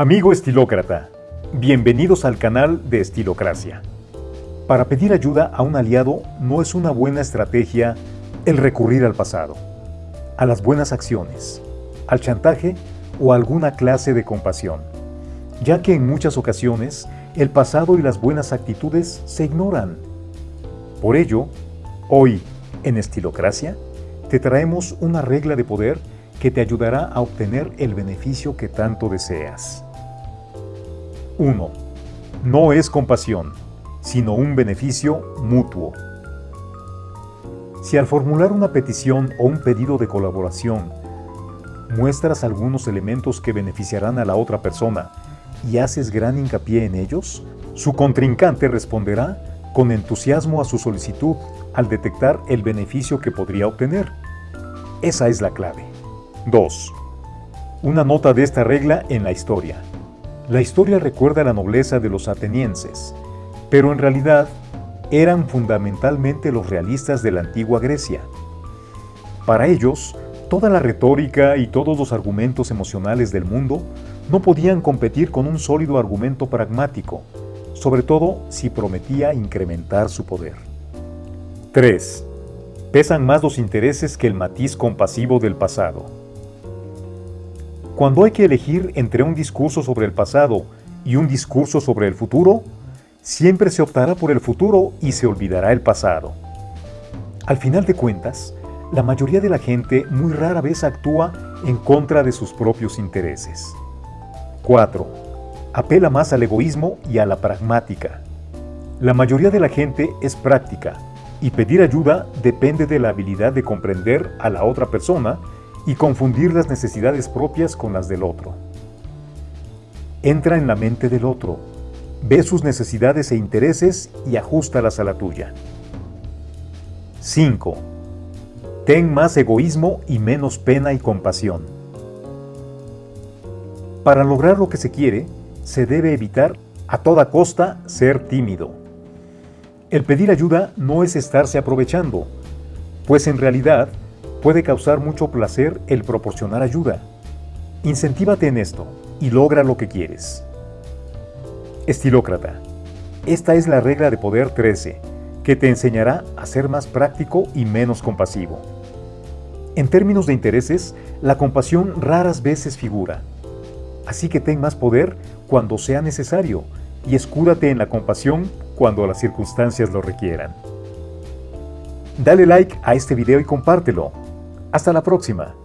Amigo estilócrata, bienvenidos al canal de Estilocracia. Para pedir ayuda a un aliado no es una buena estrategia el recurrir al pasado, a las buenas acciones, al chantaje o a alguna clase de compasión, ya que en muchas ocasiones el pasado y las buenas actitudes se ignoran. Por ello, hoy, en Estilocracia, te traemos una regla de poder que te ayudará a obtener el beneficio que tanto deseas. 1. No es compasión, sino un beneficio mutuo. Si al formular una petición o un pedido de colaboración muestras algunos elementos que beneficiarán a la otra persona y haces gran hincapié en ellos, su contrincante responderá con entusiasmo a su solicitud al detectar el beneficio que podría obtener. Esa es la clave. 2. Una nota de esta regla en la historia. La historia recuerda la nobleza de los atenienses, pero en realidad eran fundamentalmente los realistas de la antigua Grecia. Para ellos, toda la retórica y todos los argumentos emocionales del mundo no podían competir con un sólido argumento pragmático, sobre todo si prometía incrementar su poder. 3. Pesan más los intereses que el matiz compasivo del pasado. Cuando hay que elegir entre un discurso sobre el pasado y un discurso sobre el futuro, siempre se optará por el futuro y se olvidará el pasado. Al final de cuentas, la mayoría de la gente muy rara vez actúa en contra de sus propios intereses. 4. Apela más al egoísmo y a la pragmática. La mayoría de la gente es práctica y pedir ayuda depende de la habilidad de comprender a la otra persona y confundir las necesidades propias con las del otro. Entra en la mente del otro, ve sus necesidades e intereses y ajustalas a la tuya. 5. Ten más egoísmo y menos pena y compasión. Para lograr lo que se quiere, se debe evitar a toda costa ser tímido. El pedir ayuda no es estarse aprovechando, pues en realidad puede causar mucho placer el proporcionar ayuda. Incentívate en esto y logra lo que quieres. Estilócrata. Esta es la regla de poder 13, que te enseñará a ser más práctico y menos compasivo. En términos de intereses, la compasión raras veces figura. Así que ten más poder cuando sea necesario y escúdate en la compasión cuando las circunstancias lo requieran. Dale like a este video y compártelo. Hasta la próxima.